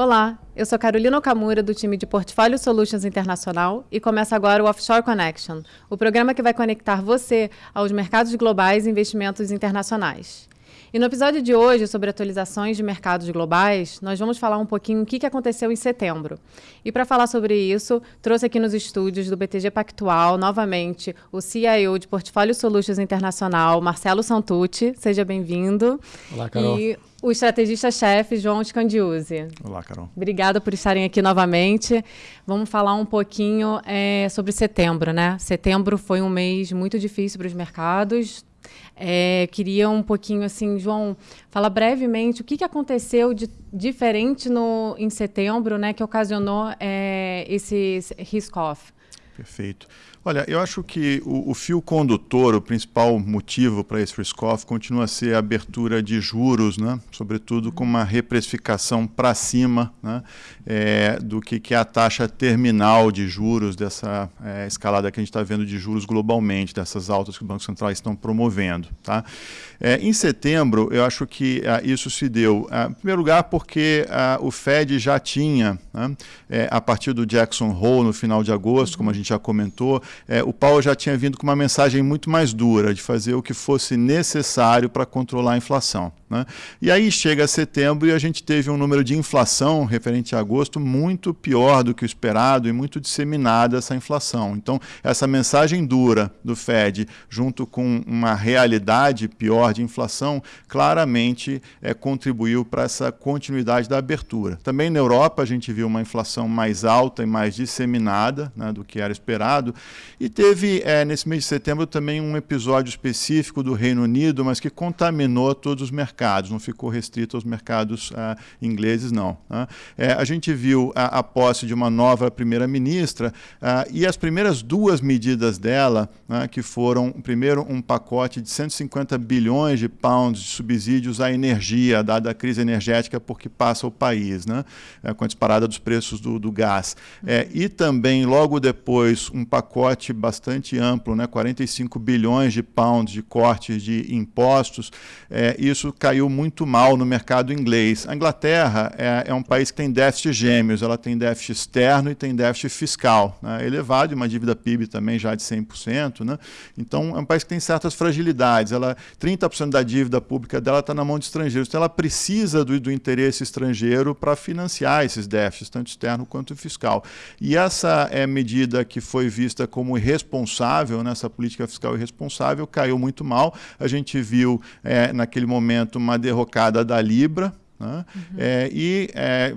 Olá, eu sou Carolina Okamura, do time de Portfólio Solutions Internacional, e começa agora o Offshore Connection, o programa que vai conectar você aos mercados globais e investimentos internacionais. E no episódio de hoje, sobre atualizações de mercados globais, nós vamos falar um pouquinho o que aconteceu em setembro. E para falar sobre isso, trouxe aqui nos estúdios do BTG Pactual, novamente, o CIO de Portfólio Solutions Internacional, Marcelo Santucci. Seja bem-vindo. Olá, Carol. E o estrategista-chefe, João Scandiuzzi. Olá, Carol. Obrigada por estarem aqui novamente. Vamos falar um pouquinho é, sobre setembro, né? Setembro foi um mês muito difícil para os mercados, é, queria um pouquinho assim, João, fala brevemente o que, que aconteceu de diferente no, em setembro, né, que ocasionou é, esse risk-off. Perfeito. Olha, eu acho que o, o fio condutor, o principal motivo para esse risk-off continua a ser a abertura de juros, né? sobretudo com uma reprecificação para cima né? É, do que, que é a taxa terminal de juros dessa é, escalada que a gente está vendo de juros globalmente, dessas altas que os bancos centrais estão promovendo. Tá? É, em setembro, eu acho que ah, isso se deu, ah, em primeiro lugar, porque ah, o Fed já tinha, né? É, a partir do Jackson Hole no final de agosto, como a gente já comentou, é, o Paulo já tinha vindo com uma mensagem muito mais dura, de fazer o que fosse necessário para controlar a inflação. Né? E aí chega setembro e a gente teve um número de inflação referente a agosto muito pior do que o esperado e muito disseminada essa inflação. Então, essa mensagem dura do Fed, junto com uma realidade pior de inflação, claramente é, contribuiu para essa continuidade da abertura. Também na Europa a gente viu uma inflação mais alta e mais disseminada né, do que era esperado. E teve, é, nesse mês de setembro, também um episódio específico do Reino Unido, mas que contaminou todos os mercados mercados, não ficou restrito aos mercados ah, ingleses, não. Né? É, a gente viu a, a, posse de uma nova primeira-ministra ah, e as primeiras duas medidas dela, né, que foram, primeiro, um pacote de 150 bilhões de pounds de subsídios à energia, dada a crise energética por que passa o país, né, é, com a disparada dos preços do, do gás. É, e também, logo depois, um pacote bastante amplo, né, 45 bilhões de pounds de cortes de impostos. É, isso caiu muito mal no mercado inglês. A Inglaterra é, é um país que tem déficit gêmeos, ela tem déficit externo e tem déficit fiscal né, elevado, e uma dívida PIB também já de 100%. Né? Então, é um país que tem certas fragilidades. Ela, 30% da dívida pública dela está na mão de estrangeiros, então ela precisa do, do interesse estrangeiro para financiar esses déficits, tanto externo quanto fiscal. E essa é medida que foi vista como irresponsável, nessa né, política fiscal irresponsável, caiu muito mal. A gente viu, é, naquele momento, uma derrocada da Libra, né? Uhum. É, e é,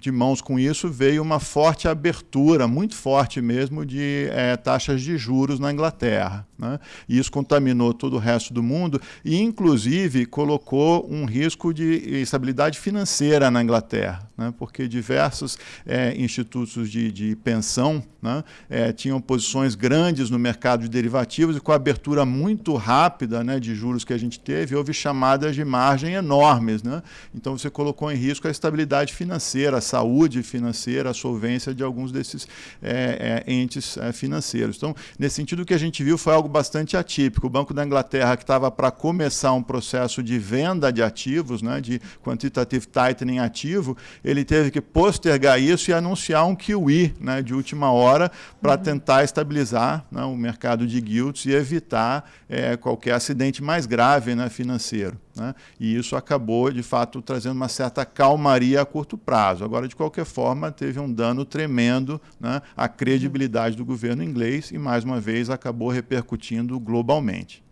de mãos com isso veio uma forte abertura, muito forte mesmo, de é, taxas de juros na Inglaterra. Né? E isso contaminou todo o resto do mundo e, inclusive, colocou um risco de estabilidade financeira na Inglaterra, né? porque diversos é, institutos de, de pensão né? É, tinham posições grandes no mercado de derivativos e com a abertura muito rápida né, de juros que a gente teve, houve chamadas de margem enormes. Né? Então, você colocou em risco a estabilidade financeira, a saúde financeira, a solvência de alguns desses é, é, entes é, financeiros. Então, nesse sentido, o que a gente viu foi algo bastante atípico. O Banco da Inglaterra, que estava para começar um processo de venda de ativos, né, de quantitative tightening ativo, ele teve que postergar isso e anunciar um QE né, de última hora para uhum. tentar estabilizar né, o mercado de guilds e evitar é, qualquer acidente mais grave né, financeiro. Né? E isso acabou, de fato, trazendo uma certa calmaria a curto prazo. Agora, de qualquer forma, teve um dano tremendo né, à credibilidade do governo inglês e, mais uma vez, acabou repercutindo globalmente.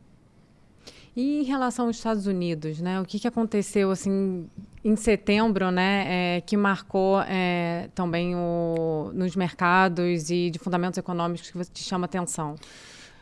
E em relação aos Estados Unidos, né? O que, que aconteceu assim em setembro, né? É, que marcou é, também o, nos mercados e de fundamentos econômicos que te chama atenção?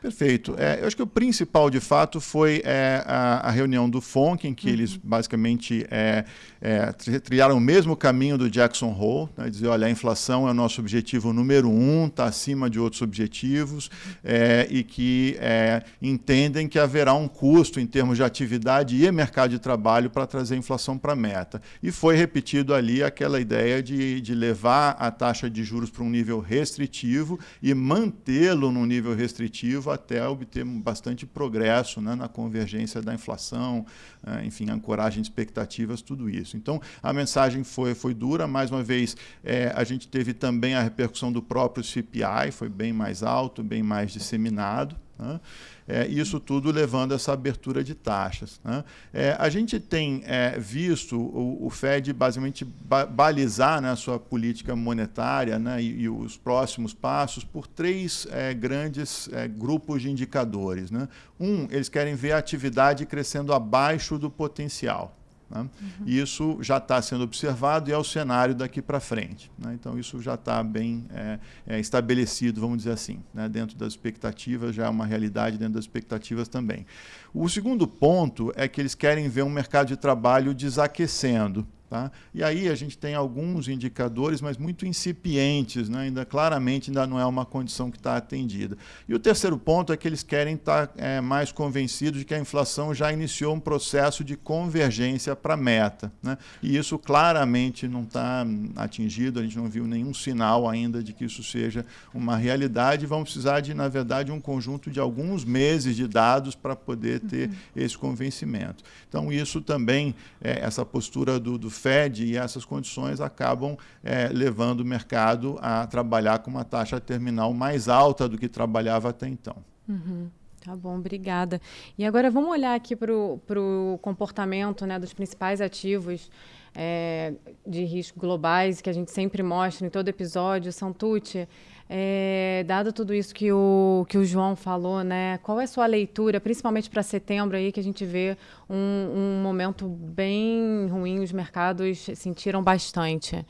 Perfeito. É, eu acho que o principal, de fato, foi é, a, a, reunião do FONC, em que uhum. eles basicamente é, é, trilharam o mesmo caminho do Jackson Hole, né, dizer, olha, a inflação é o nosso objetivo número um, está acima de outros objetivos, é, e que é, entendem que haverá um custo em termos de atividade e mercado de trabalho para trazer a inflação para a meta. E foi repetido ali aquela ideia de, de levar a taxa de juros para um nível restritivo e mantê-lo num nível restritivo até obter bastante progresso né, na convergência da inflação, uh, enfim, ancoragem de expectativas, tudo isso. Então, a mensagem foi, foi dura. Mais uma vez, é, a gente teve também a repercussão do próprio CPI, foi bem mais alto, bem mais disseminado. Né? É, isso tudo levando a essa abertura de taxas. Né? É, a gente tem é, visto o, o, Fed basicamente ba balizar né, a sua política monetária né, e, e, os próximos passos por três é, grandes é, grupos de indicadores. Né? Um, eles querem ver a atividade crescendo abaixo do potencial. Né? Uhum. Isso já está sendo observado e é o cenário daqui para frente. Né? Então, isso já está bem é, é, estabelecido, vamos dizer assim, né? dentro das expectativas, já é uma realidade dentro das expectativas também. O segundo ponto é que eles querem ver um mercado de trabalho desaquecendo. Tá? E aí a gente tem alguns indicadores, mas muito incipientes, né? ainda claramente ainda não é uma condição que está atendida. E o terceiro ponto é que eles querem estar tá, é, mais convencidos de que a inflação já iniciou um processo de convergência para a meta. Né? E isso claramente não está atingido, a gente não viu nenhum sinal ainda de que isso seja uma realidade. Vamos precisar de, na verdade, um conjunto de alguns meses de dados para poder ter uhum. esse convencimento. Então, isso também, é, essa postura do, do Fed e essas condições acabam é, levando o mercado a trabalhar com uma taxa terminal mais alta do que trabalhava até então. Uhum. Tá bom, obrigada. E agora vamos olhar aqui para o comportamento né, dos principais ativos é, de risco globais que a gente sempre mostra em todo episódio. Santucci, é, dado tudo isso que o, que o João falou, né, qual é a sua leitura, principalmente para setembro, aí, que a gente vê um, um momento bem ruim, os mercados sentiram bastante?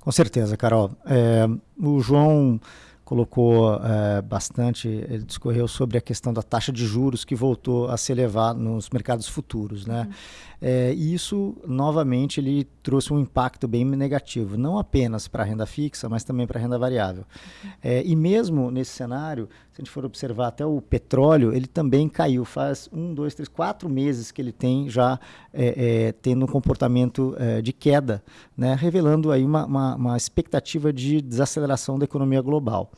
Com certeza, Carol. É, o João colocou é, bastante, ele discorreu sobre a questão da taxa de juros que voltou a se elevar nos mercados futuros, né? Uhum. É, e isso, novamente, ele trouxe um impacto bem negativo, não apenas para a renda fixa, mas também para a renda variável. Uhum. É, e mesmo nesse cenário, se a gente for observar até o petróleo, ele também caiu. Faz um, dois, três, quatro meses que ele tem já é, é tendo um comportamento é, de queda, né? revelando aí uma, uma, uma expectativa de desaceleração da economia global.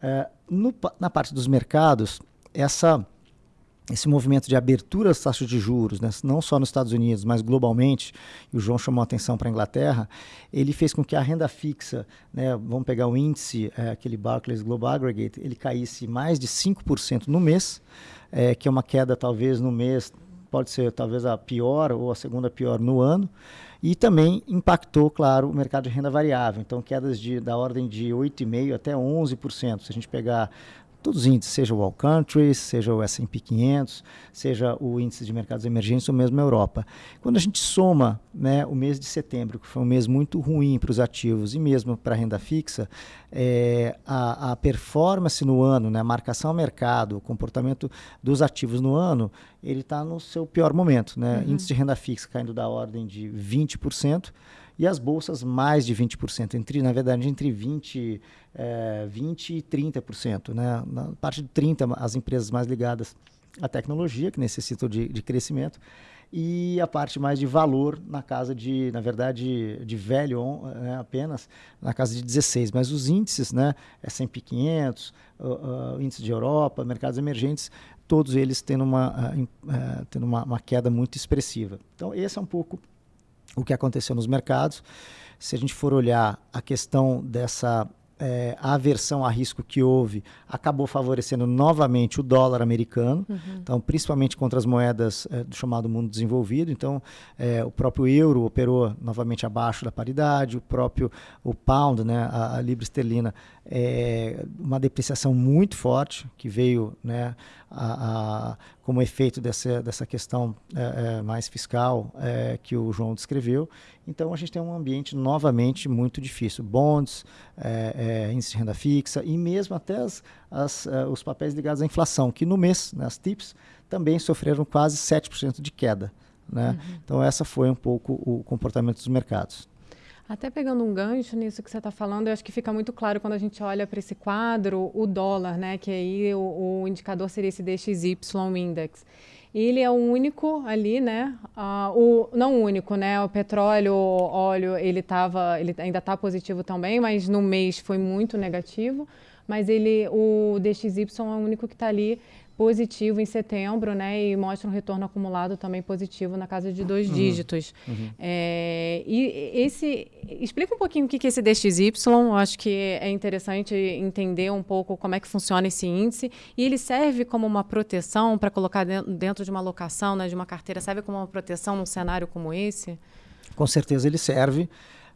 É, no, na parte dos mercados, essa esse movimento de abertura das taxas de juros, né, não só nos Estados Unidos, mas globalmente, e o João chamou a atenção para a Inglaterra, ele fez com que a renda fixa, né, vamos pegar o índice, é, aquele Barclays Global Aggregate, ele caísse mais de 5% no mês, é, que é uma queda talvez no mês, pode ser talvez a pior ou a segunda pior no ano, e também impactou, claro, o mercado de renda variável. Então, quedas de, da ordem de 8,5% até 11%. Se a gente pegar todos os índices, seja o All Countries, seja o S&P 500, seja o índice de mercados emergentes ou mesmo a Europa. Quando a gente soma né, o mês de setembro, que foi um mês muito ruim para os ativos e mesmo para a renda fixa, é, a, a, performance no ano, né, a marcação ao mercado, o comportamento dos ativos no ano, ele está no seu pior momento. Né? Uhum. Índice de renda fixa caindo da ordem de 20%, e as bolsas mais de 20%, entre, na verdade, entre 20, é, 20 e 30%. Né? Na parte de 30%, as empresas mais ligadas à tecnologia, que necessitam de, de crescimento, e a parte mais de valor na casa de, na verdade, de velho né, apenas, na casa de 16. Mas os índices, né, S&P 500, uh, uh, índice de Europa, mercados emergentes, todos eles tendo uma, uh, uh, tendo uma, uma queda muito expressiva. Então, esse é um pouco o que aconteceu nos mercados. Se a gente for olhar a questão dessa é, aversão a risco que houve acabou favorecendo novamente o dólar americano, uhum. então principalmente contra as moedas é, do chamado mundo desenvolvido. Então é, o próprio euro operou novamente abaixo da paridade, o próprio o pound, né, a, a libra esterlina, é, uma depreciação muito forte que veio né, a, a, como efeito dessa, dessa questão é, é, mais fiscal é, que o João descreveu. Então a gente tem um ambiente novamente muito difícil. Bonds, é, é, índice de renda fixa e mesmo até as, as, é, os papéis ligados à inflação, que no mês, né, as TIPS, também sofreram quase 7% de queda. Né? Uhum. Então essa foi um pouco o comportamento dos mercados. Até pegando um gancho nisso que você está falando, eu acho que fica muito claro quando a gente olha para esse quadro o dólar, né? Que aí o, o indicador seria esse DXY Index. Ele é o único ali, né? Uh, o, não único, né? O petróleo, o óleo, ele, tava, ele ainda está positivo também, mas no mês foi muito negativo. mas ele, o DXY é o único que está ali positivo em setembro, né? E mostra um retorno acumulado também positivo na casa de dois uhum. dígitos. Uhum. É, e esse explica um pouquinho o que é esse DXY. Eu acho que é interessante entender um pouco como é que funciona esse índice. E ele serve como uma proteção para colocar dentro de uma locação, né? De uma carteira, serve como uma proteção num cenário como esse? Com certeza ele serve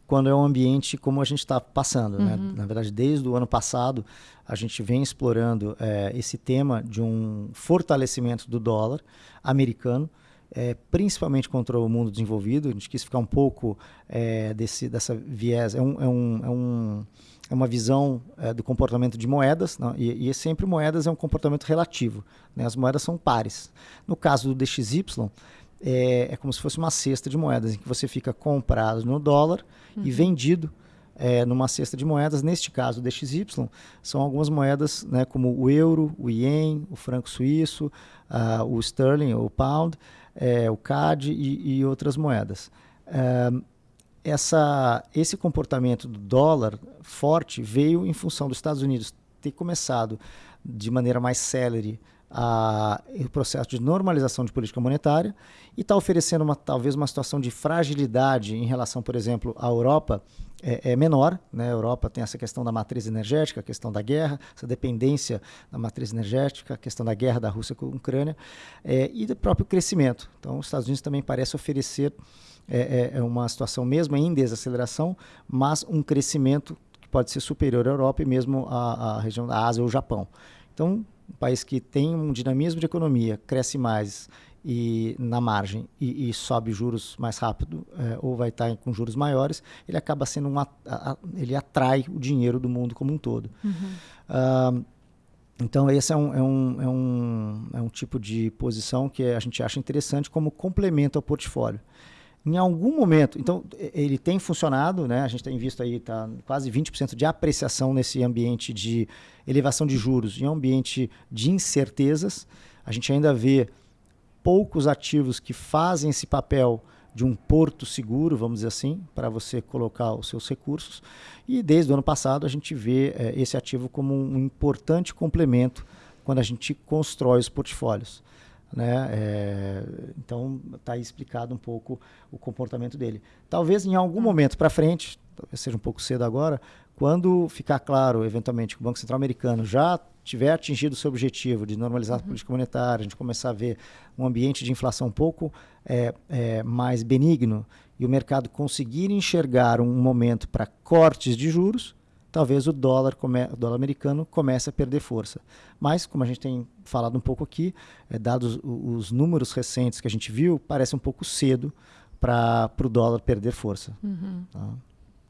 quando é um ambiente como a gente está passando. Né? Uhum. Né? Na verdade, desde o ano passado, a gente vem explorando é, esse tema de um fortalecimento do dólar americano, é, principalmente contra o mundo desenvolvido. A gente quis ficar um pouco é, desse, dessa viés. É, um, é, um, é, um, é uma visão é, do comportamento de moedas, não? e, e é sempre moedas é um comportamento relativo. Né? As moedas são pares. No caso do DXY, é, é, como se fosse uma cesta de moedas, em que você fica comprado no dólar uhum. e vendido é, numa cesta de moedas. Neste caso, o DXY, são algumas moedas né, como o euro, o ien, o franco suíço, uh, o sterling, o pound, é, o CAD e, e outras moedas. É, essa, esse comportamento do dólar forte veio em função dos Estados Unidos ter começado de maneira mais célere a, o processo de normalização de política monetária e está oferecendo uma, talvez uma situação de fragilidade em relação, por exemplo, à Europa é, é, menor. Né? A Europa tem essa questão da matriz energética, a questão da guerra, essa dependência da matriz energética, a questão da guerra da Rússia com a Ucrânia é, e do próprio crescimento. Então, os Estados Unidos também parece oferecer é, é, é uma situação mesmo em desaceleração, mas um crescimento que pode ser superior à Europa e mesmo à, à região da Ásia ou Japão. Então, um país que tem um dinamismo de economia, cresce mais e na margem e, e sobe juros mais rápido é, ou vai estar com juros maiores, ele acaba sendo um a, a, ele atrai o dinheiro do mundo como um todo. Uhum. Uh, então esse é um, é, um, é, um, é um tipo de posição que a gente acha interessante como complemento ao portfólio em algum momento, então ele tem funcionado, né? A gente tem visto aí tá quase 20% de apreciação nesse ambiente de elevação de juros, em um ambiente de incertezas. A gente ainda vê poucos ativos que fazem esse papel de um porto seguro, vamos dizer assim, para você colocar os seus recursos. E desde o ano passado a gente vê é, esse ativo como um importante complemento quando a gente constrói os portfólios. Né? É, então está explicado um pouco o comportamento dele. Talvez em algum momento para frente, talvez seja um pouco cedo agora, quando ficar claro, eventualmente, que o Banco Central Americano já tiver atingido o seu objetivo de normalizar uhum. a política monetária, a gente começar a ver um ambiente de inflação um pouco é, é, mais benigno e o mercado conseguir enxergar um momento para cortes de juros, talvez o dólar, o dólar americano comece a perder força. Mas, como a gente tem falado um pouco aqui, é, dados os, números recentes que a gente viu, parece um pouco cedo para o dólar perder força. Uhum. Tá?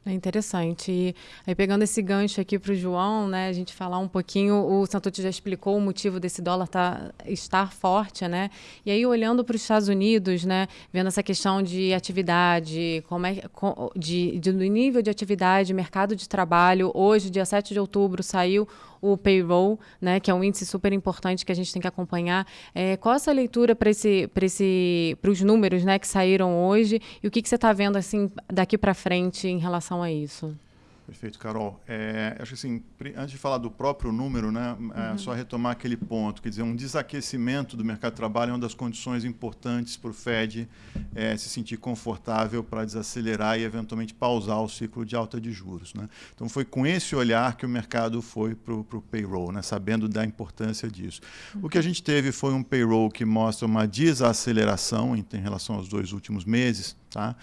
É interessante. E aí, pegando esse gancho aqui para o João, né, a gente falar um pouquinho, o Santucci já explicou o motivo desse dólar tá, estar forte, né? E aí, olhando para os Estados Unidos, né, vendo essa questão de atividade, como é, de, de, do nível de atividade, mercado de trabalho, hoje, dia 7 de outubro, saiu o payroll, né, que é um índice super importante que a gente tem que acompanhar. É, qual essa leitura para esse, esse, os números né, que saíram hoje e o que, que você está vendo assim daqui para frente em relação a isso? Perfeito, Carol. É, acho que assim, antes de falar do próprio número, né, é, uhum. só retomar aquele ponto, quer dizer, um desaquecimento do mercado de trabalho é uma das condições importantes para o Fed é, se sentir confortável para desacelerar e eventualmente pausar o ciclo de alta de juros. Né? Então foi com esse olhar que o mercado foi para o payroll, né, sabendo da importância disso. Uhum. O que a gente teve foi um payroll que mostra uma desaceleração em, em relação aos dois últimos meses, tá?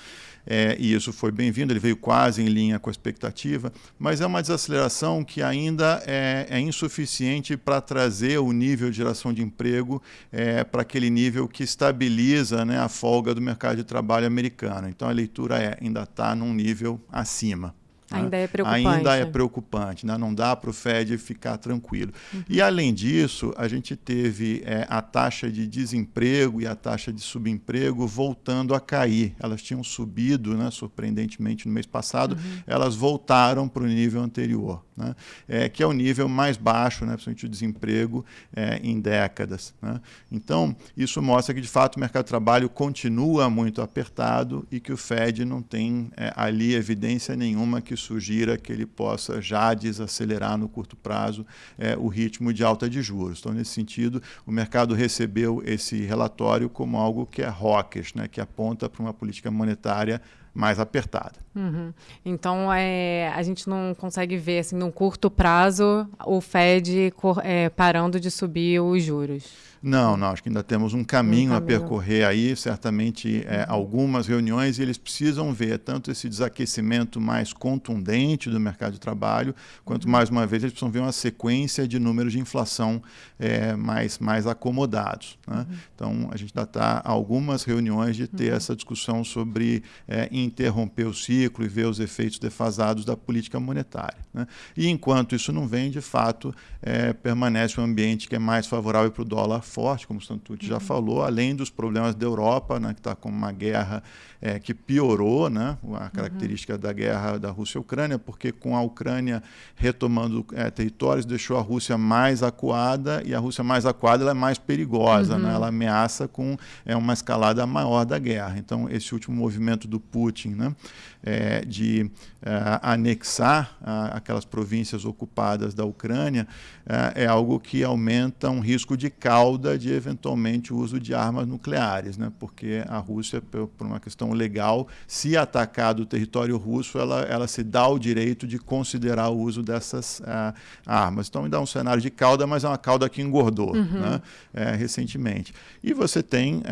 É, e isso foi bem-vindo, ele veio quase em linha com a expectativa, mas é uma desaceleração que ainda é, é insuficiente para trazer o nível de geração de emprego é, para aquele nível que estabiliza né, a folga do mercado de trabalho americano. Então a leitura é, ainda está num nível acima. Né? Ainda é preocupante. Ainda é preocupante, né? não dá para o Fed ficar tranquilo. Uhum. E, além disso, a gente teve é, a taxa de desemprego e a taxa de subemprego voltando a cair. Elas tinham subido, né, surpreendentemente, no mês passado, uhum. elas voltaram para o nível anterior, né? é, que é o nível mais baixo, né, principalmente o desemprego, é, em décadas. Né? Então, isso mostra que, de fato, o mercado de trabalho continua muito apertado e que o Fed não tem é, ali evidência nenhuma que sugira que ele possa já desacelerar no curto prazo é, o ritmo de alta de juros. Então, nesse sentido, o mercado recebeu esse relatório como algo que é hawkish, né, que aponta para uma política monetária mais apertada. Uhum. Então, é, a gente não consegue ver, assim, num curto prazo, o Fed é, parando de subir os juros. Não, não, acho que ainda temos um caminho, um caminho. a percorrer aí, certamente é, uhum. algumas reuniões, e eles precisam ver tanto esse desaquecimento mais contundente do mercado de trabalho, quanto, uhum. mais uma vez, eles precisam ver uma sequência de números de inflação é, mais, mais acomodados. Né? Uhum. Então, a gente ainda está algumas reuniões de ter uhum. essa discussão sobre é, interromper o ciclo e ver os efeitos defasados da política monetária. Né? E enquanto isso não vem, de fato, é, permanece um ambiente que é mais favorável para o dólar forte, como o Santucci uhum. já falou, além dos problemas da Europa, né, que está com uma guerra é, que piorou né, a característica uhum. da guerra da Rússia e Ucrânia, porque com a Ucrânia retomando é, territórios, deixou a Rússia mais acuada, e a Rússia mais acuada ela é mais perigosa, né? uhum. né, ela ameaça com é, uma escalada maior da guerra. Então, esse último movimento do Putin né, é, de é, anexar a, aquelas províncias ocupadas da Ucrânia é, é, algo que aumenta um risco de cauda de eventualmente o uso de armas nucleares, né? porque a Rússia, por uma questão legal, se atacar do território russo, ela, ela se dá o direito de considerar o uso dessas uh, armas. Então, me dá um cenário de cauda, mas é uma cauda que engordou uhum. né? é, recentemente. E você tem uh,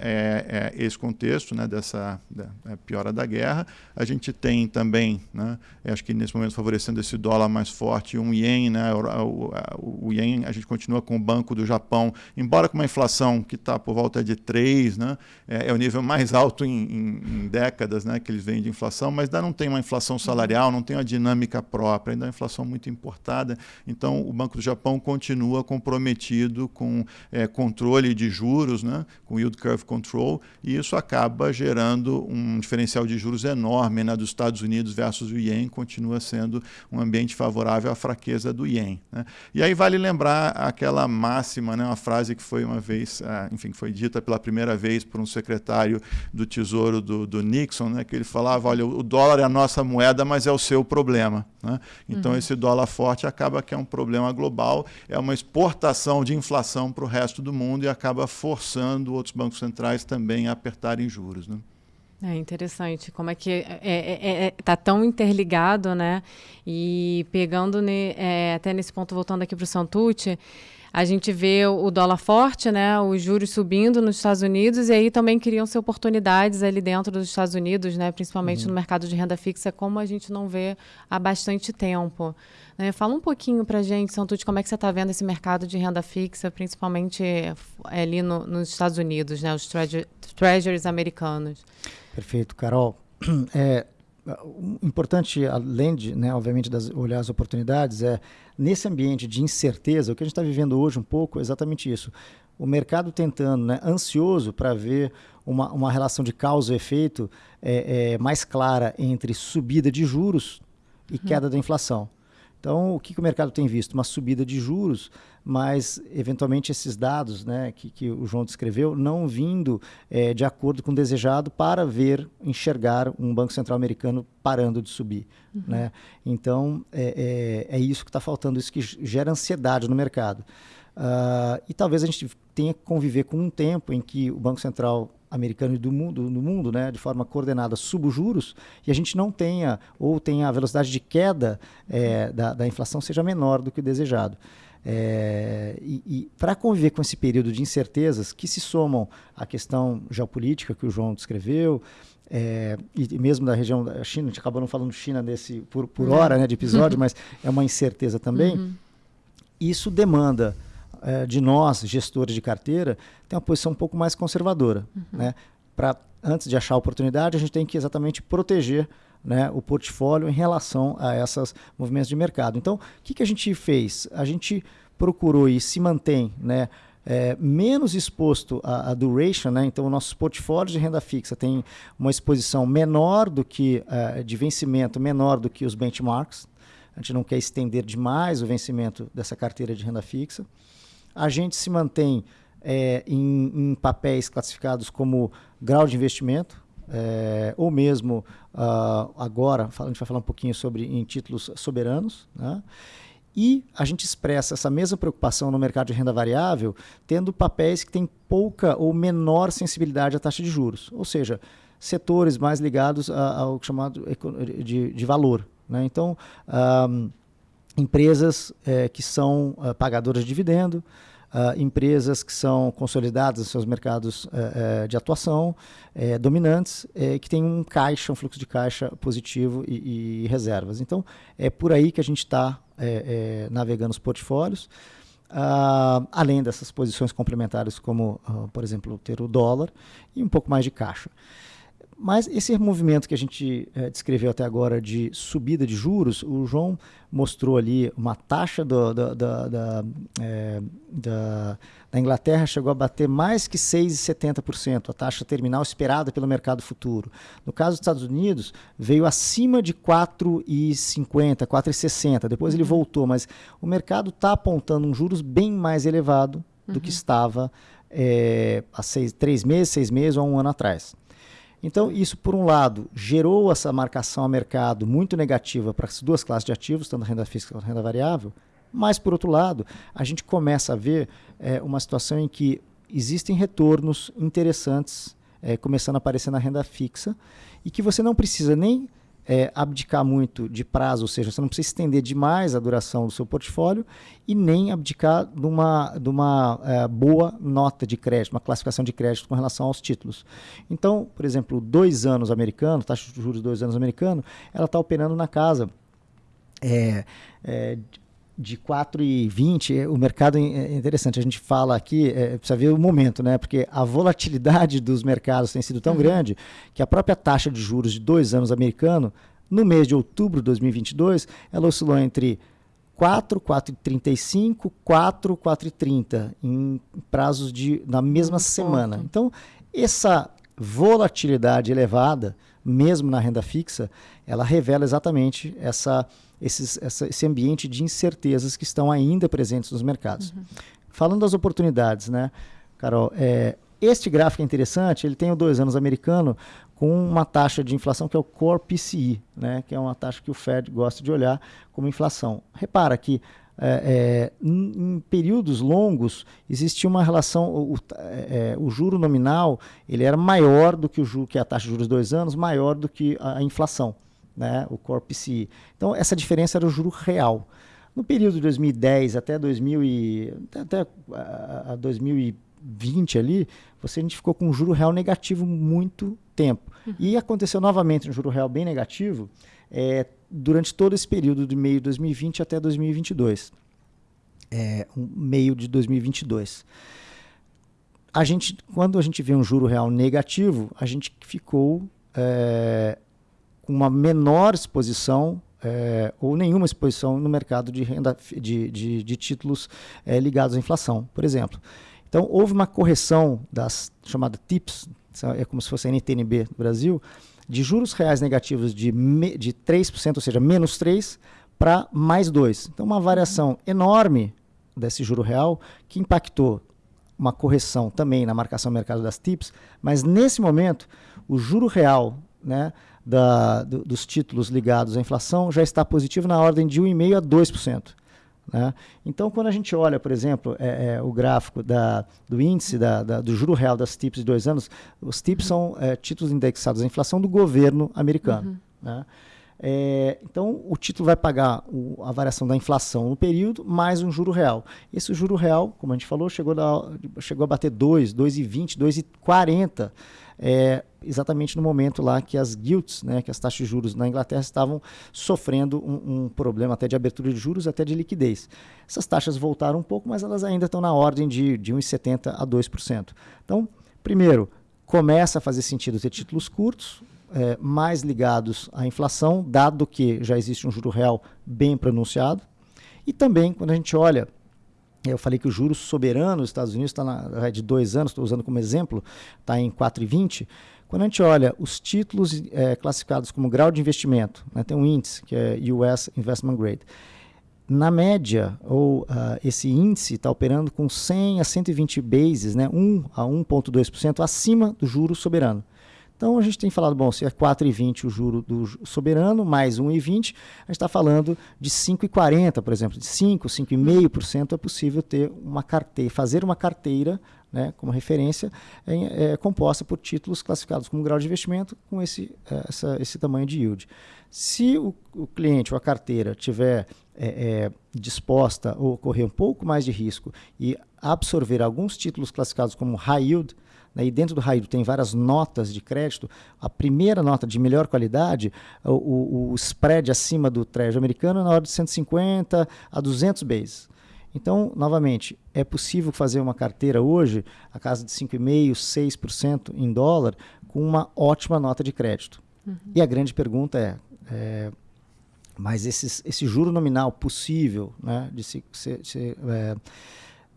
é, esse contexto né, dessa da, piora da guerra. A gente tem também, né, acho que nesse momento favorecendo esse dólar mais forte, um ien, né, o, o, o ien, a gente continua com o Banco do Japão, embora com uma inflação que está por volta de 3, né, é, é, o nível mais alto em, em, em, décadas né, que eles vêm de inflação, mas ainda não tem uma inflação salarial, não tem uma dinâmica própria, ainda é uma inflação muito importada. Então, o Banco do Japão continua comprometido com é, controle de juros, né, com yield curve control, e isso acaba gerando um diferencial de juros enorme né, dos Estados Unidos versus o ien, continua sendo um ambiente favorável à fraqueza do ien. Né. E aí vale lembrar aquela máxima, né, uma frase que foi uma vez, ah, enfim, foi dita pela primeira vez por um secretário do Tesouro do, do Nixon, né, que ele falava, olha, o dólar é a nossa moeda, mas é o seu problema. Né? Então uhum. esse dólar forte acaba que é um problema global, é uma exportação de inflação para o resto do mundo e acaba forçando outros bancos centrais também a apertarem juros. Né? É interessante como é que está é, é, é, tá tão interligado, né? E pegando ne, é, até nesse ponto, voltando aqui para o Santucci, a gente vê o dólar forte, né? Os juros subindo nos Estados Unidos e aí também criam-se oportunidades ali dentro dos Estados Unidos, né? Principalmente uhum. no mercado de renda fixa, como a gente não vê há bastante tempo. Né? Fala um pouquinho para a gente, Santucci, como é que você está vendo esse mercado de renda fixa, principalmente ali no, nos Estados Unidos, né? Os treasuries americanos. Perfeito, Carol. É, importante, além de, né, obviamente, das, olhar as oportunidades, é nesse ambiente de incerteza, o que a gente está vivendo hoje um pouco é exatamente isso. O mercado tentando, né, ansioso para ver uma, uma relação de causa e efeito é, é, mais clara entre subida de juros e uhum. queda da inflação. Então, o que, que, o mercado tem visto? Uma subida de juros, mas eventualmente esses dados né, que, que o João descreveu não vindo é, de acordo com o desejado para ver, enxergar um Banco Central americano parando de subir. Uhum. Né? Então, é, é, é isso que está faltando, isso que gera ansiedade no mercado. Uh, e talvez a gente tenha que conviver com um tempo em que o Banco Central americano e do mundo, no mundo, né, de forma coordenada, suba os juros e a gente não tenha, ou tenha a velocidade de queda é, da, da, inflação seja menor do que o desejado. É, e, e para conviver com esse período de incertezas que se somam à questão geopolítica que o João descreveu, é, e mesmo da região da China, a gente acabou não falando China nesse, por, por hora né, de episódio, mas é uma incerteza também. Uhum. Isso demanda é, de nós, gestores de carteira, tem uma posição um pouco mais conservadora. Uhum. Né? Para antes de achar a oportunidade, a gente tem que exatamente proteger né, o portfólio em relação a esses movimentos de mercado. Então, o que, que a gente fez? A gente procurou e se mantém né, é, menos exposto à, à, duration, né? então nossos portfólios de renda fixa têm uma exposição menor do que uh, de vencimento, menor do que os benchmarks. A gente não quer estender demais o vencimento dessa carteira de renda fixa a gente se mantém é, em, em, papéis classificados como grau de investimento, é, ou mesmo uh, agora, a gente vai falar um pouquinho sobre em títulos soberanos, né? E a gente expressa essa mesma preocupação no mercado de renda variável, tendo papéis que têm pouca ou menor sensibilidade à taxa de juros, ou seja, setores mais ligados ao chamado de, de valor. Né? Então, um, empresas é, que são uh, pagadoras de dividendo, uh, empresas que são consolidadas em seus mercados uh, de atuação, uh, dominantes, que têm um caixa, um fluxo de caixa positivo e, e reservas. Então, é por aí que a gente está navegando os portfólios. além dessas posições complementares, como, por exemplo, ter o dólar e um pouco mais de caixa. Mas esse movimento que a gente é, descreveu até agora de subida de juros, o João mostrou ali uma taxa do, do, do, da, é, da, da, Inglaterra chegou a bater mais que 6,70%, a taxa terminal esperada pelo mercado futuro. No caso dos Estados Unidos, veio acima de 4,50%, 4,60%, depois ele uhum. voltou, mas o mercado está apontando um juros bem mais elevado do uhum. que estava é, há seis, três meses, seis meses ou um ano atrás. Então, isso, por um lado, gerou essa marcação a mercado muito negativa para as duas classes de ativos, tanto a renda fixa quanto a renda variável, mas, por outro lado, a gente começa a ver é, uma situação em que existem retornos interessantes é, começando a aparecer na renda fixa e que você não precisa nem é, abdicar muito de prazo, ou seja, você não precisa estender demais a duração do seu portfólio e nem abdicar de uma, de uma é, boa nota de crédito, uma classificação de crédito com relação aos títulos. Então, por exemplo, dois anos americano, taxa de juros dois anos americano, ela está operando na casa é, é, de 4,20, o mercado é, é interessante, a gente fala aqui, é, precisa ver o momento, né? Porque a volatilidade dos mercados tem sido tão uhum. grande que a própria taxa de juros de dois anos americano, no mês de outubro de 2022, ela oscilou entre 4, 4,35, 4, 4,30 em prazos de na mesma semana. Então, essa volatilidade elevada, mesmo na renda fixa, ela revela exatamente essa esses, essa, esse ambiente de incertezas que estão ainda presentes nos mercados. Uhum. Falando das oportunidades, né, Carol, é, este gráfico é interessante, ele tem o dois anos americano com uma taxa de inflação que é o Core PCI, né, que é uma taxa que o Fed gosta de olhar como inflação. Repara que é, é, em, em, períodos longos existia uma relação, o, é, é, o, juro nominal ele era maior do que, o juro, que a taxa de juros dois anos, maior do que a, a inflação né, o Core PCI. Então, essa diferença era o juro real. No período de 2010 até, 2000 e, até a, a 2020 ali, você, a gente ficou com um juro real negativo muito tempo. Uhum. E aconteceu novamente um juro real bem negativo é, durante todo esse período de meio de 2020 até 2022. É, um meio de 2022. A gente, quando a gente vê um juro real negativo, a gente ficou é, uma menor exposição é, ou nenhuma exposição no mercado de, renda, de, de, de títulos é, ligados à inflação, por exemplo. Então, houve uma correção das chamada TIPS, é como se fosse a NTNB do Brasil, de juros reais negativos de, me, de 3%, ou seja, menos 3%, para mais 2%. Então, uma variação enorme desse juro real que impactou uma correção também na marcação do mercado das TIPS, mas nesse momento, o juro real né, da, do, dos títulos ligados à inflação já está positivo na ordem de 1,5% a 2%. Né? Então, quando a gente olha, por exemplo, é, é, o gráfico da, do índice da, da, do juro real das TIPS de dois anos, os TIPS são é, títulos indexados à inflação do governo americano. Uhum. Né? É, então, o título vai pagar o, a variação da inflação no período mais um juro real. Esse juro real, como a gente falou, chegou, chegou a bater 2, 2,20, 2,40 é, exatamente no momento lá que as gilts, né, que as taxas de juros na Inglaterra estavam sofrendo um, um, problema até de abertura de juros, até de liquidez. Essas taxas voltaram um pouco, mas elas ainda estão na ordem de, de 1,70% a 2%. Então, primeiro, começa a fazer sentido ter títulos curtos, é, mais ligados à inflação, dado que já existe um juro real bem pronunciado. E também, quando a gente olha eu falei que o juro soberano dos Estados Unidos está é de dois anos, estou usando como exemplo, está em 4,20. Quando a gente olha os títulos é, classificados como grau de investimento, né, tem um índice que é US Investment Grade. Na média, ou uh, esse índice está operando com 100 a 120 bases, né, 1 a 1,2% acima do juro soberano. Então a gente tem falado, bom, se é 4,20 o juro do soberano, mais 1,20, a gente está falando de 5,40, por exemplo, de 5, 5,5% é possível ter uma carteira, fazer uma carteira né, como referência, é, é, composta por títulos classificados como grau de investimento com esse, é, essa, esse tamanho de yield. Se o, o cliente ou a carteira tiver é, é, disposta ou correr um pouco mais de risco e absorver alguns títulos classificados como high yield, né, e dentro do high yield tem várias notas de crédito, a primeira nota de melhor qualidade, o, o, o spread acima do treasury americano é na ordem de 150 a 200 bases. Então, novamente, é possível fazer uma carteira hoje, a casa de 5,5%, 6% em dólar, com uma ótima nota de crédito. Uhum. E a grande pergunta é, é mas esses, esse juro nominal possível né, de ser, ser, ser é,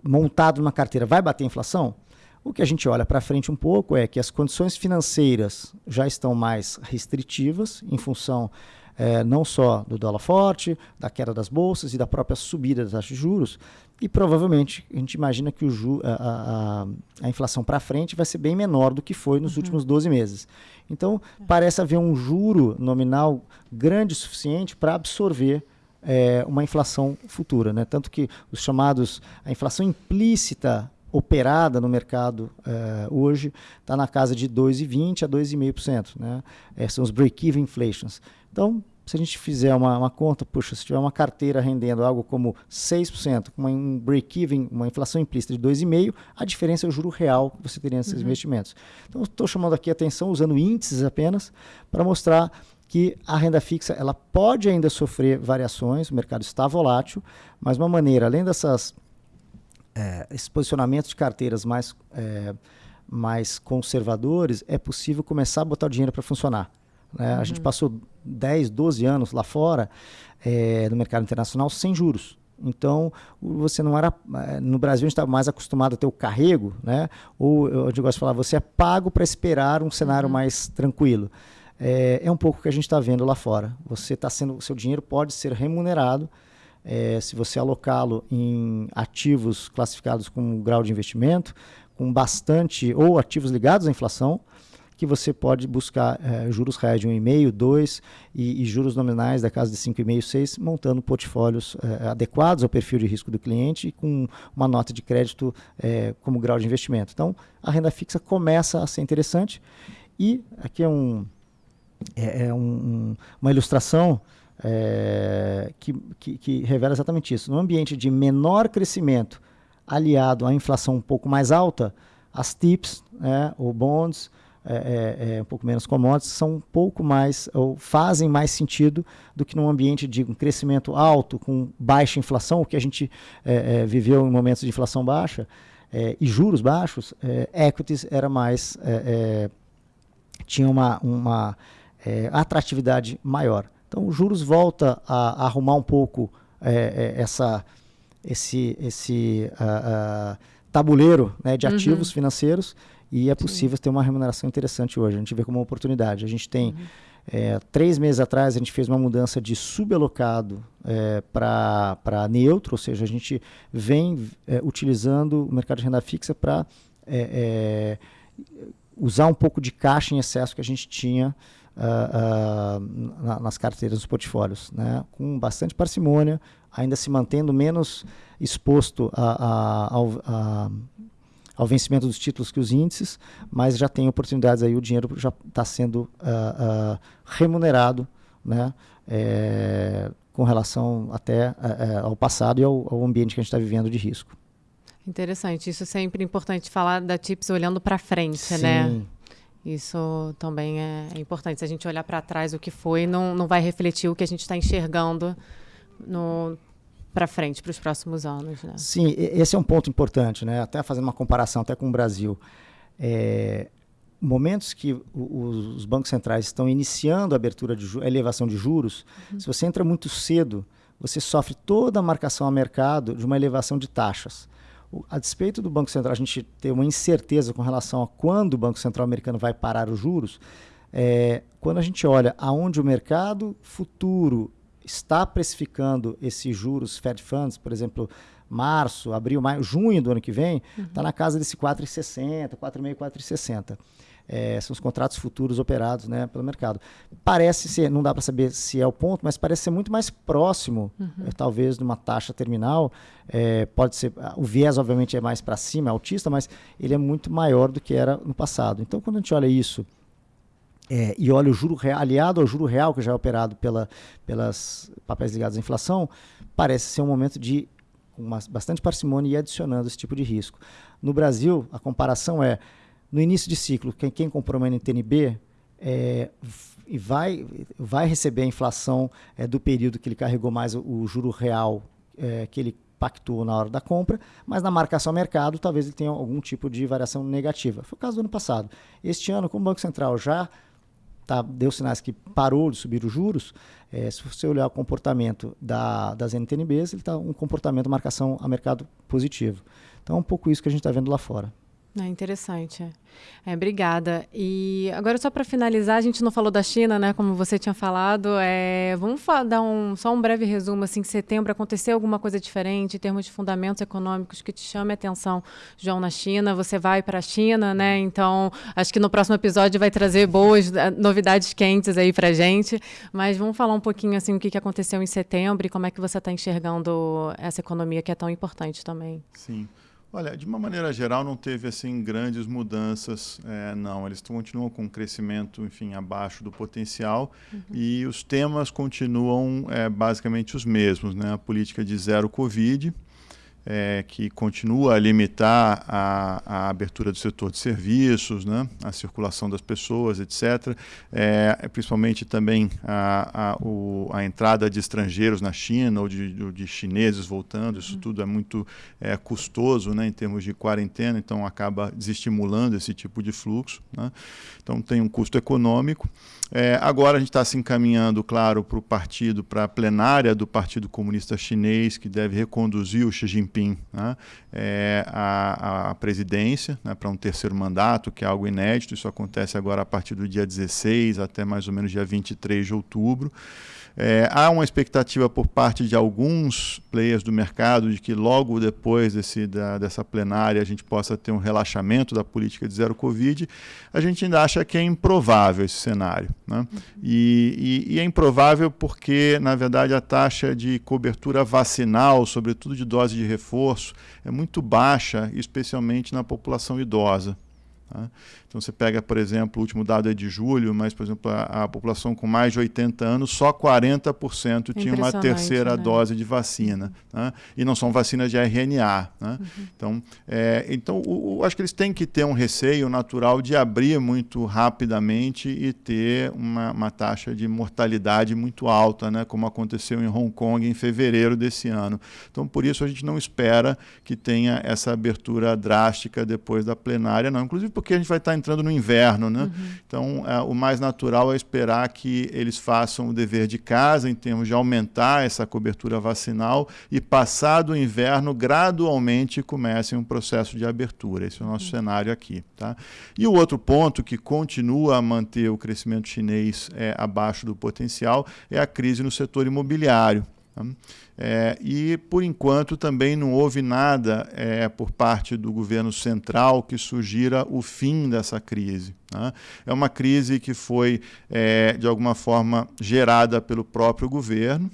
montado numa carteira vai bater a inflação? O que a gente olha para frente um pouco é que as condições financeiras já estão mais restritivas em função é, não só do dólar forte, da queda das bolsas e da própria subida das taxas de juros. E provavelmente a gente imagina que o ju, a, a, a inflação para frente vai ser bem menor do que foi nos uhum. últimos 12 meses. Então, parece haver um juro nominal grande o suficiente para absorver é, uma inflação futura. Né? Tanto que os chamados, a inflação implícita operada no mercado é, hoje está na casa de 2,20% a 2,5%. Né? É, são os break-even inflations. Então, se a gente fizer uma, uma, conta, puxa, se tiver uma carteira rendendo algo como 6%, com um break-even, uma inflação implícita de 2,5%, a diferença é o juro real que você teria nesses uhum. investimentos. Então, estou chamando aqui a atenção, usando índices apenas, para mostrar que a renda fixa ela pode ainda sofrer variações, o mercado está volátil, mas uma maneira, além dessas é, esses posicionamentos de carteiras mais, é, mais conservadores, é possível começar a botar o dinheiro para funcionar. Né? Uhum. A gente uhum. passou 10, 12 anos lá fora, é, no mercado internacional, sem juros. Então, você não era. É, no Brasil, a gente estava mais acostumado a ter o carrego, né? ou eu gosto de falar, você é pago para esperar um cenário uhum. mais tranquilo. É, é, um pouco o que a gente está vendo lá fora. Você está sendo. Seu dinheiro pode ser remunerado é, se você alocá-lo em ativos classificados com grau de investimento, com bastante. ou ativos ligados à inflação que você pode buscar é, juros reais de 1,5, 2 e, e, juros nominais da casa de 5,5, 6, montando portfólios é, adequados ao perfil de risco do cliente e com uma nota de crédito é, como grau de investimento. Então, a renda fixa começa a ser interessante e aqui é, um, é, é um, uma ilustração que, que, que revela exatamente isso. No ambiente de menor crescimento aliado à inflação um pouco mais alta, as TIPS, né, ou bonds, é, é, é, um pouco menos commodities são um pouco mais, ou fazem mais sentido do que num ambiente de um crescimento alto, com baixa inflação, o que a gente é, é viveu em momentos de inflação baixa é, e juros baixos, equities era mais, tinha uma, uma atratividade maior. Então, os juros volta a, a arrumar um pouco essa, esse, esse uh, uh, tabuleiro né, de uhum. ativos uhum. financeiros e é possível Sim. ter uma remuneração interessante hoje. A gente vê como uma oportunidade. A gente tem, uhum. é, três meses atrás, a gente fez uma mudança de subalocado é, para neutro, ou seja, a gente vem é, utilizando o mercado de renda fixa para é, é, usar um pouco de caixa em excesso que a gente tinha uh, uh, na, nas carteiras dos portfólios, né? com bastante parcimônia, ainda se mantendo menos exposto a, a, a, ao vencimento dos títulos que os índices, mas já tem oportunidades aí, o dinheiro já está sendo uh, remunerado né, é, com relação até uh, ao passado e ao, ao, ambiente que a gente está vivendo de risco. Interessante, isso é sempre importante falar da TIPS olhando para frente, né? Sim. né? Isso também é importante. Se a gente olhar para trás o que foi, não, não vai refletir o que a gente está enxergando no, para frente, para os próximos anos. Né? Sim, esse é um ponto importante, né? até fazendo uma comparação até com o Brasil. É, momentos que os bancos centrais estão iniciando a abertura de a elevação de juros, uhum. se você entra muito cedo, você sofre toda a marcação a mercado de uma elevação de taxas. A despeito do Banco Central a gente ter uma incerteza com relação a quando o Banco Central americano vai parar os juros, é, quando a gente olha aonde o mercado futuro está precificando esses juros Fed Funds, por exemplo, março, abril, maio, junho do ano que vem, está uhum. Tá na casa desse 4,60, 4,5, 4,60. É, são os contratos futuros operados né, pelo mercado. Parece ser, não dá para saber se é o ponto, mas parece ser muito mais próximo, uhum. é, talvez, de uma taxa terminal. É, pode ser, o viés, obviamente, é mais para cima, é altista, mas ele é muito maior do que era no passado. Então, quando a gente olha isso é, e olha o juro real, aliado ao juro real, que já é operado pela, pelas papéis ligados à inflação, parece ser um momento de com bastante parcimônia e adicionando esse tipo de risco. No Brasil, a comparação é no início de ciclo, quem, quem comprou uma NTNB é, vai, vai receber a inflação é, do período que ele carregou mais o, o juro real é, que ele pactuou na hora da compra, mas na marcação ao mercado talvez ele tenha algum tipo de variação negativa. Foi o caso do ano passado. Este ano, como o Banco Central já tá, deu sinais que parou de subir os juros, é, se você olhar o comportamento da, das NTNBs, ele está um comportamento marcação a mercado positivo. Então é um pouco isso que a gente está vendo lá fora. É interessante. É, obrigada. E agora, só para finalizar, a gente não falou da China, né? Como você tinha falado. É, vamos dar um, só um breve resumo. Assim, que setembro aconteceu alguma coisa diferente em termos de fundamentos econômicos que te chame a atenção, João, na China. Você vai para a China, né? Então, acho que no próximo episódio vai trazer boas eh, novidades quentes aí para gente. Mas vamos falar um pouquinho assim o que aconteceu em setembro e como é que você está enxergando essa economia que é tão importante também. Sim. Olha, de uma maneira geral, não teve assim grandes mudanças, é, não. Eles continuam com um crescimento, enfim, abaixo do potencial uhum. e os temas continuam é, basicamente os mesmos, né? A política de zero Covid, é, que continua a limitar a, a, abertura do setor de serviços, né, a circulação das pessoas, etc. É, principalmente também a, a, o, a, entrada de estrangeiros na China ou de, de chineses voltando, isso uhum. tudo é muito é, custoso né, em termos de quarentena, então acaba desestimulando esse tipo de fluxo. Né? Então tem um custo econômico. É, agora a gente está se encaminhando, claro, para o partido, para a plenária do Partido Comunista Chinês, que deve reconduzir o Xi Jinping né, é, presidência, né, para um terceiro mandato, que é algo inédito. Isso acontece agora a partir do dia 16 até mais ou menos dia 23 de outubro. É, há uma expectativa por parte de alguns players do mercado de que logo depois desse, da, dessa plenária a gente possa ter um relaxamento da política de zero Covid. A gente ainda acha que é improvável esse cenário. Né? E, e, e é improvável porque, na verdade, a taxa de cobertura vacinal, sobretudo de dose de reforço, é muito baixa, especialmente na população idosa. Tá? Então você pega, por exemplo, o último dado é de julho, mas, por exemplo, a, a população com mais de 80 anos, só 40% tinha uma terceira né? dose de vacina. Né? E não são vacinas de RNA. Né? Uhum. Então, é, então o, o, acho que eles têm que ter um receio natural de abrir muito rapidamente e ter uma, uma taxa de mortalidade muito alta, né? como aconteceu em Hong Kong em fevereiro desse ano. Então, por isso, a gente não espera que tenha essa abertura drástica depois da plenária, não. Inclusive porque a gente vai estar entrando no inverno, né? Uhum. Então, é, o mais natural é esperar que eles façam o dever de casa em termos de aumentar essa cobertura vacinal e, passado o inverno, gradualmente comecem um processo de abertura. Esse é o nosso uhum. cenário aqui. Tá? E o outro ponto que continua a manter o crescimento chinês é, abaixo do potencial é a crise no setor imobiliário. Tá? É, e, por enquanto, também não houve nada é, por parte do governo central que sugira o fim dessa crise. Né? É uma crise que foi, é, de alguma forma, gerada pelo próprio governo.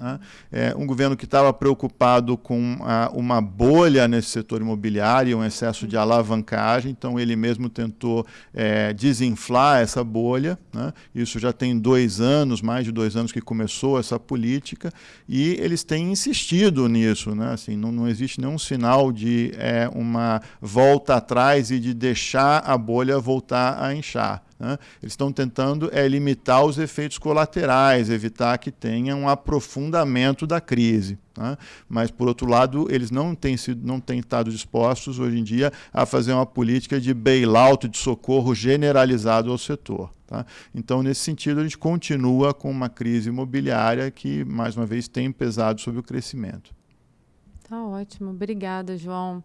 Né? É, um governo que estava preocupado com a, uma bolha nesse setor imobiliário, um excesso de alavancagem, então ele mesmo tentou é, desinflar essa bolha. Né? Isso já tem dois anos, mais de dois anos que começou essa política, e eles têm insistido nisso. Né? Assim, não, não existe nenhum sinal de é, uma volta atrás e de deixar a bolha voltar a inchar. Né? Eles estão tentando é, limitar os efeitos colaterais, evitar que tenha um aprofundamento da crise. Né? Mas, por outro lado, eles não têm, sido, não têm estado dispostos hoje em dia a fazer uma política de bailout, de socorro generalizado ao setor. Tá? Então, nesse sentido, a gente continua com uma crise imobiliária que, mais uma vez, tem pesado sobre o crescimento. Tá ótimo. Obrigada, João.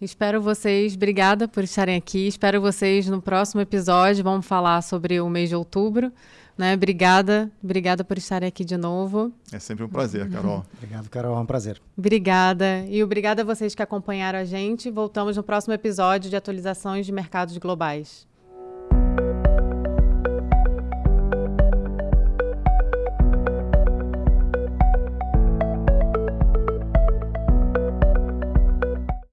Espero vocês, obrigada por estarem aqui. Espero vocês no próximo episódio. Vamos falar sobre o mês de outubro Né? Obrigada, obrigada por estarem aqui de novo. É sempre um prazer, Carol. Obrigado, Carol, é um prazer. Obrigada. E obrigada a vocês que acompanharam a gente. Voltamos no próximo episódio de atualizações de mercados globais.